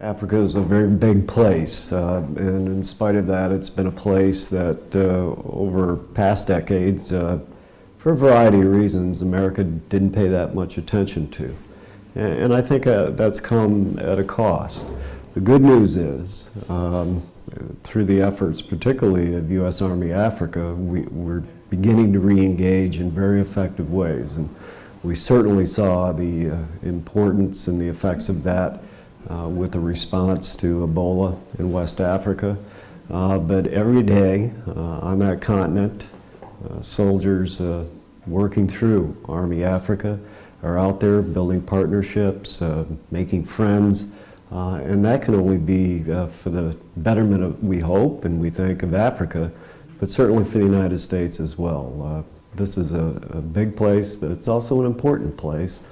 Africa is a very big place, uh, and in spite of that, it's been a place that uh, over past decades, uh, for a variety of reasons, America didn't pay that much attention to. And, I think uh, that's come at a cost. The good news is, um, through the efforts particularly of U.S. Army Africa, we, we're beginning to re-engage in very effective ways. And we certainly saw the uh, importance and the effects of that uh, with the response to Ebola in West Africa. Uh, but every day uh, on that continent, uh, soldiers uh, working through Army Africa are out there building partnerships, making friends, and that can only be for the betterment of, we hope and we think, of Africa, but certainly for the United States as well. this is a, a big place, but it's also an important place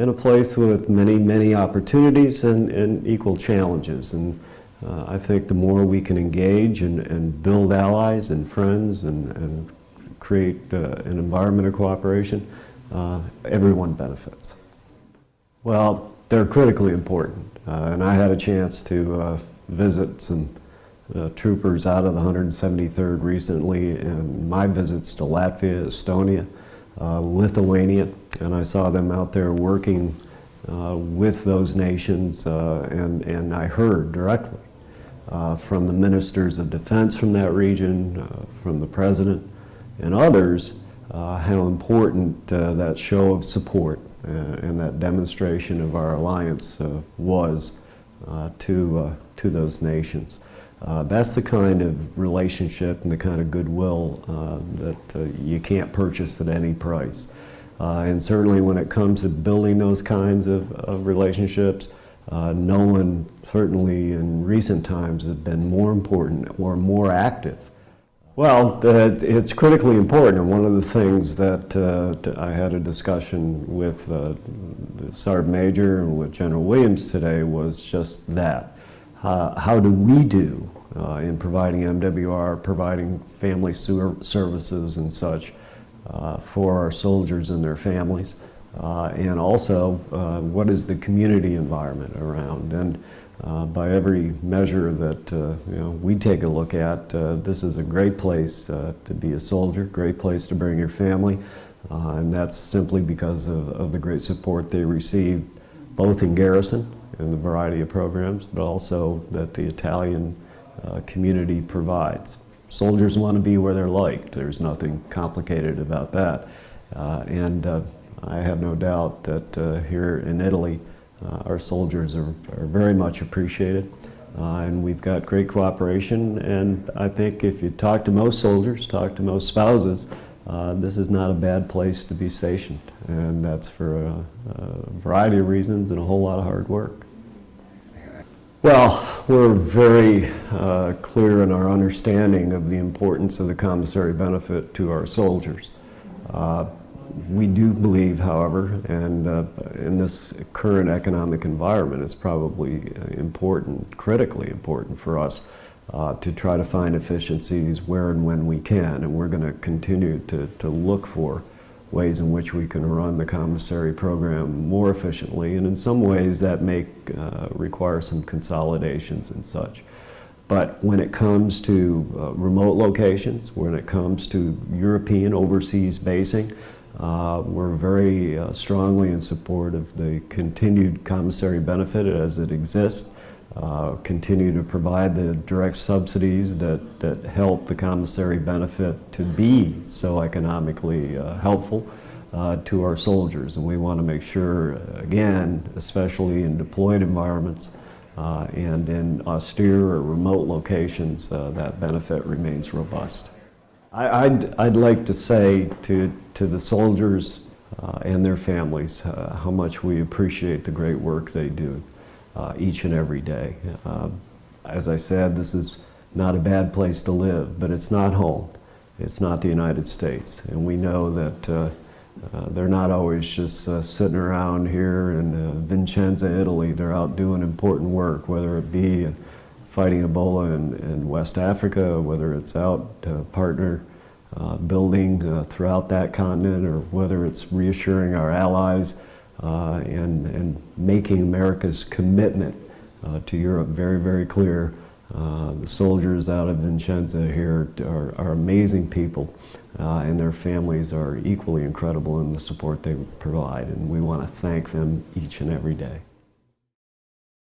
and a place with many, many opportunities and, and equal challenges. And uh, I think the more we can engage and, and build allies and friends and, and create uh, an environment of cooperation, uh, everyone benefits. Well, they're critically important. Uh, and I had a chance to uh, visit some uh, troopers out of the 173rd recently and my visits to Latvia, Estonia, Lithuania, and I saw them out there working uh, with those nations, uh, and, and I heard directly uh, from the ministers of defense from that region, uh, from the president, and others, uh, how important that show of support and that demonstration of our alliance was to, to those nations. Uh, that's the kind of relationship and the kind of goodwill uh, that uh, you can't purchase at any price. Uh, and certainly when it comes to building those kinds of, of relationships, uh, no one, certainly in recent times, has been more important or more active. Well, it's critically important, and one of the things that uh, I had a discussion with the Sergeant Major and with General Williams today was just that. Uh, how do we do uh, in providing MWR, providing family services and such uh, for our soldiers and their families. Uh, and also, uh, what is the community environment around? And uh, by every measure that you know, we take a look at, this is a great place to be a soldier, great place to bring your family, and that's simply because of, of the great support they receive both in garrison and the variety of programs, but also that the Italian uh, community provides. Soldiers want to be where they're liked. There's nothing complicated about that. Uh, and uh, I have no doubt that uh, here in Italy, uh, our soldiers are, are, very much appreciated. Uh, and we've got great cooperation. And I think if you talk to most soldiers, talk to most spouses, uh, this is not a bad place to be stationed. And that's for a, a, variety of reasons and a whole lot of hard work. Well, we're very uh, clear in our understanding of the importance of the commissary benefit to our soldiers. Uh, we do believe, however, and uh, in this current economic environment, it's probably important, critically important for us uh, to try to find efficiencies where and when we can, and we're going to continue to, to look for ways in which we can run the commissary program more efficiently, and in some ways that may uh, require some consolidations and such. But when it comes to uh, remote locations, when it comes to European overseas basing, uh, we're very uh, strongly in support of the continued commissary benefit as it exists uh, continue to provide the direct subsidies that, that help the commissary benefit to be so economically uh, helpful uh, to our soldiers. And we want to make sure, again, especially in deployed environments uh, and in austere or remote locations, uh, that benefit remains robust. I, would I'd like to say to, to the soldiers and their families how much we appreciate the great work they do uh, each and every day. Uh, as I said, this is not a bad place to live, but it's not home. It's not the United States. And we know that uh, uh they're not always just uh, sitting around here in uh, Vicenza, Italy. They're out doing important work, whether it be fighting Ebola in, in West Africa, whether it's out partner building throughout that continent, or whether it's reassuring our allies uh, and, and making America's commitment uh, uh, to Europe very, very clear. Uh, the soldiers out of Vincenza here are, are amazing people, uh, and their families are equally incredible in the support they provide, and we want to thank them each and every day.